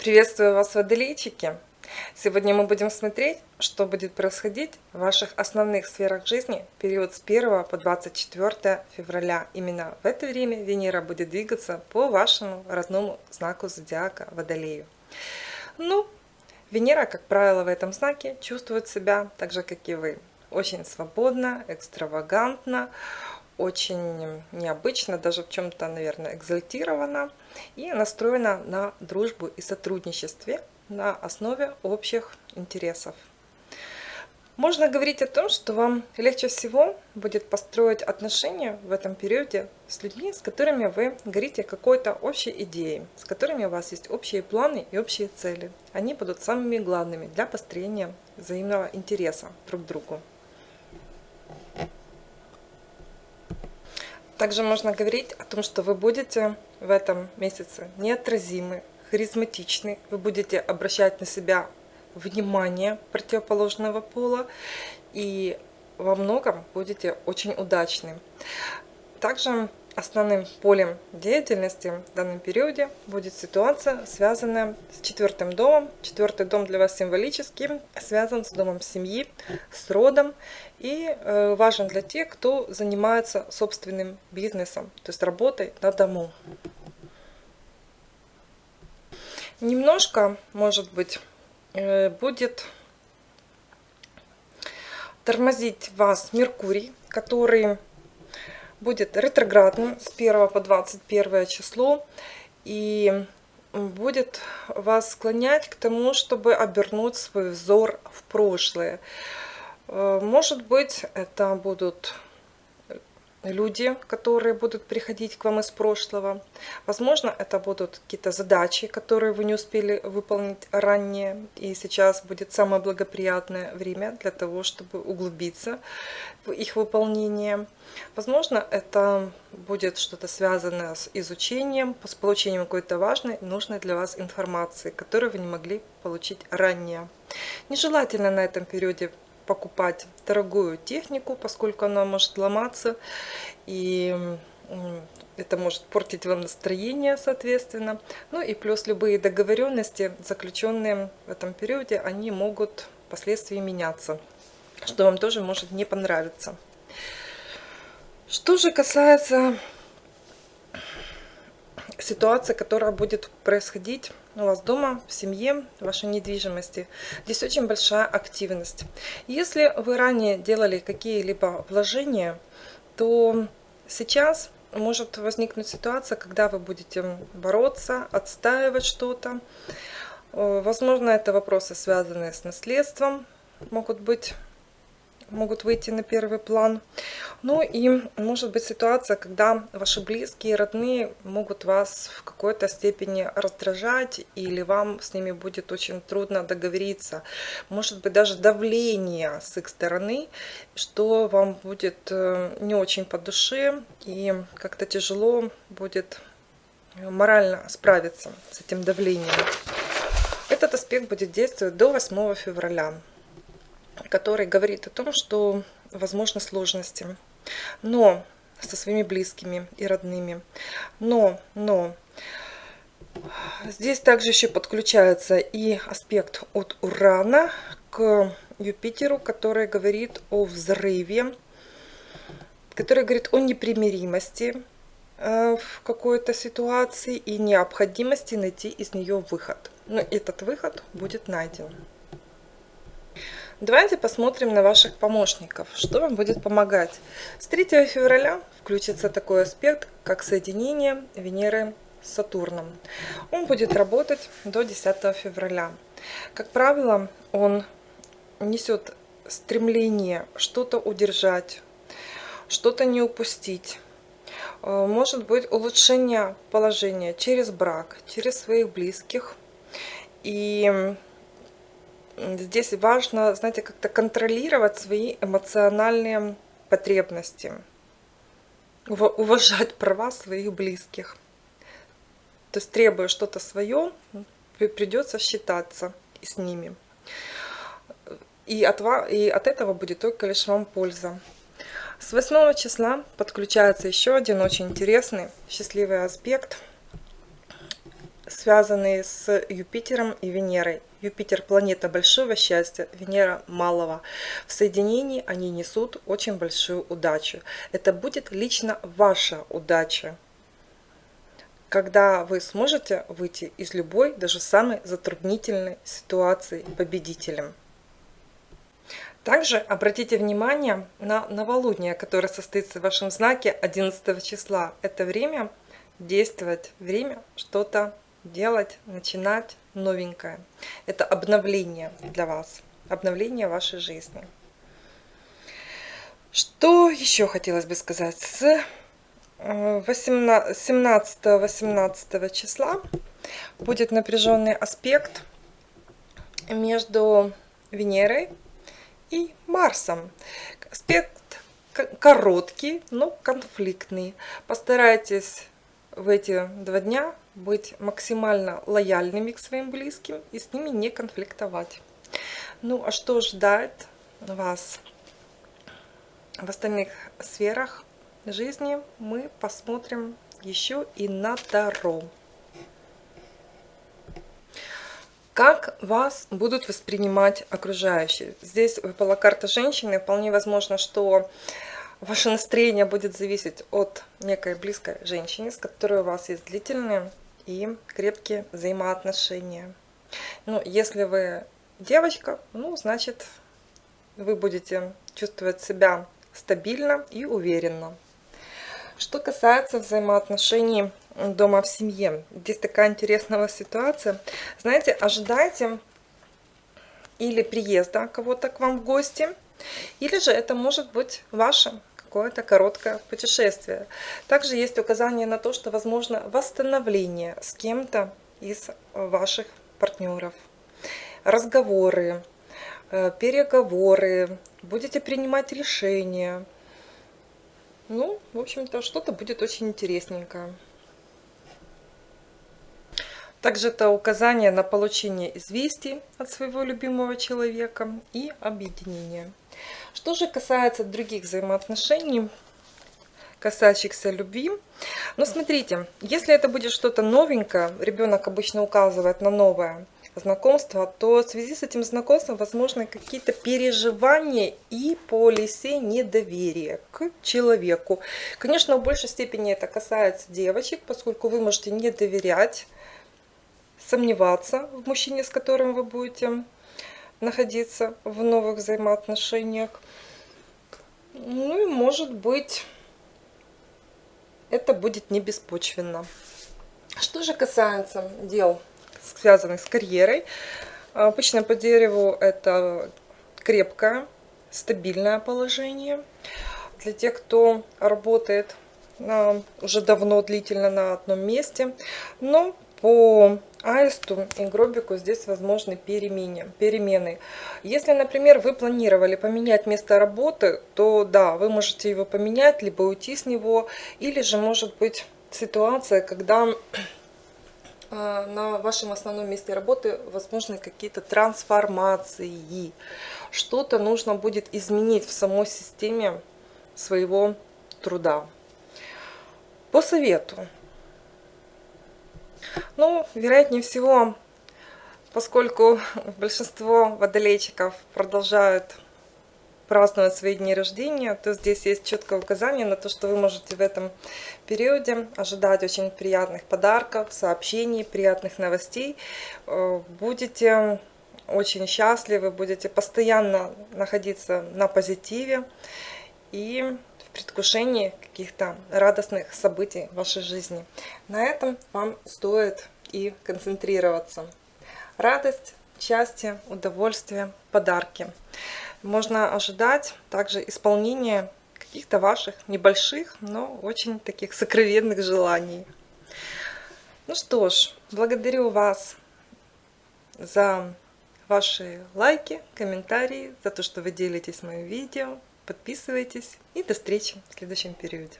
Приветствую вас, водолейчики! Сегодня мы будем смотреть, что будет происходить в ваших основных сферах жизни в период с 1 по 24 февраля. Именно в это время Венера будет двигаться по вашему родному знаку зодиака Водолею. Ну, Венера, как правило, в этом знаке чувствует себя так же, как и вы. Очень свободно, экстравагантно, очень необычно, даже в чем-то, наверное, экзальтирована и настроена на дружбу и сотрудничестве на основе общих интересов. Можно говорить о том, что вам легче всего будет построить отношения в этом периоде с людьми, с которыми вы горите какой-то общей идеей, с которыми у вас есть общие планы и общие цели. Они будут самыми главными для построения взаимного интереса друг к другу. Также можно говорить о том, что вы будете в этом месяце неотразимы, харизматичны, вы будете обращать на себя внимание противоположного пола и во многом будете очень удачны. Также основным полем деятельности в данном периоде будет ситуация, связанная с четвертым домом. Четвертый дом для вас символически связан с домом семьи, с родом и э, важен для тех, кто занимается собственным бизнесом, то есть работой на дому. Немножко, может быть, э, будет тормозить вас Меркурий, который будет ретроградным с 1 по 21 число и будет вас склонять к тому, чтобы обернуть свой взор в прошлое. Э, может быть, это будут люди, которые будут приходить к вам из прошлого. Возможно, это будут какие-то задачи, которые вы не успели выполнить ранее, и сейчас будет самое благоприятное время для того, чтобы углубиться в их выполнение. Возможно, это будет что-то связанное с изучением, с получением какой-то важной, нужной для вас информации, которую вы не могли получить ранее. Нежелательно на этом периоде покупать дорогую технику, поскольку она может ломаться, и это может портить вам настроение, соответственно. Ну и плюс любые договоренности, заключенные в этом периоде, они могут впоследствии меняться, что вам тоже может не понравиться. Что же касается ситуации, которая будет происходить у вас дома, в семье, в вашей недвижимости. Здесь очень большая активность. Если вы ранее делали какие-либо вложения, то сейчас может возникнуть ситуация, когда вы будете бороться, отстаивать что-то. Э, возможно, это вопросы, связанные с наследством, могут быть могут выйти на первый план. Ну и может быть ситуация, когда ваши близкие, родные могут вас в какой-то степени раздражать, или вам с ними будет очень трудно договориться. Может быть даже давление с их стороны, что вам будет э, не очень по душе, и как-то тяжело будет морально справиться с этим давлением. Этот аспект будет действовать до 8 февраля который говорит о том, что возможны сложности, но со своими близкими и родными. Но, но, здесь также еще подключается и аспект от Урана к Юпитеру, который говорит о взрыве, который говорит о непримиримости э, в какой-то ситуации и необходимости найти из нее выход. Но этот выход будет найден. Давайте посмотрим на ваших помощников, что вам будет помогать. С 3 февраля включится такой аспект, как соединение Венеры с Сатурном. Он будет работать до 10 февраля. Как правило, он несет стремление что-то удержать, что-то не упустить. Э, может быть улучшение положения через брак, через своих близких. И здесь важно, знаете, как-то контролировать свои эмоциональные потребности, уважать права своих близких. То есть требуя что-то свое, придется считаться с ними. И от, и от этого будет только лишь вам польза. С 8 числа подключается еще один очень интересный, счастливый аспект, связанные с Юпитером и Венерой. Юпитер – планета большого счастья, Венера – малого. В соединении они несут очень большую удачу. Это будет лично ваша удача, когда вы сможете выйти из любой, даже самой затруднительной ситуации победителем. Также обратите внимание на новолуние, которое состоится в вашем знаке 11 числа. Это время действовать, время что-то делать, начинать новенькое. Это обновление для вас, обновление вашей жизни. Что еще хотелось бы сказать? С 17-18 числа будет напряженный аспект между Венерой и Марсом. Аспект короткий, но конфликтный. Постарайтесь в эти два дня быть максимально лояльными к своим близким и с ними не конфликтовать. Ну, а что ждает вас в остальных сферах жизни, мы посмотрим еще и на Таро. Как вас будут воспринимать окружающие? Здесь выпала карта женщины. Вполне возможно, что ваше настроение будет зависеть от некой близкой женщины, с которой у вас есть длительные и крепкие взаимоотношения. Ну, если вы девочка, ну, значит, вы будете чувствовать себя стабильно и уверенно. Что касается взаимоотношений дома в семье. Здесь такая интересная ситуация. Знаете, ожидайте или приезда кого-то к вам в гости, или же это может быть ваше какое-то короткое путешествие. Также есть указание на то, что возможно восстановление с кем-то из ваших партнеров. Разговоры, э, переговоры, будете принимать решения. Ну, в общем-то, что-то будет очень интересненькое. Также это указание на получение известий от своего любимого человека и объединение. Что же касается других взаимоотношений, касающихся любви. Ну, смотрите, если это будет что-то новенькое, ребенок обычно указывает на новое знакомство, то в связи с этим знакомством возможны какие-то переживания и полисе недоверия к человеку. Конечно, в большей степени это касается девочек, поскольку вы можете не доверять сомневаться в мужчине, с которым вы будете находиться в новых взаимоотношениях. Ну и может быть это будет не беспочвенно. Что же касается дел, связанных с карьерой, обычно по дереву это крепкое, стабильное положение. Для тех, кто работает уже давно, длительно на одном месте. Но по аисту и гробику здесь возможны перемены. перемены. Если, например, вы планировали поменять место работы, то да, вы можете его поменять, либо уйти с него, или же может быть ситуация, когда а, на вашем основном месте работы возможны какие-то трансформации. Что-то нужно будет изменить в самой системе своего труда. По совету ну, вероятнее всего, поскольку большинство водолейчиков продолжают праздновать свои дни рождения, то здесь есть четкое указание на то, что вы можете в этом периоде ожидать очень приятных подарков, сообщений, приятных новостей. Э, будете очень счастливы, будете постоянно находиться на позитиве и предвкушении каких-то радостных событий в вашей жизни. На этом вам стоит и концентрироваться. Радость, счастье, удовольствие, подарки. Можно ожидать также исполнения каких-то ваших небольших, но очень таких сокровенных желаний. Ну что ж, благодарю вас за ваши лайки, комментарии, за то, что вы делитесь моим видео. Подписывайтесь и до встречи в следующем периоде.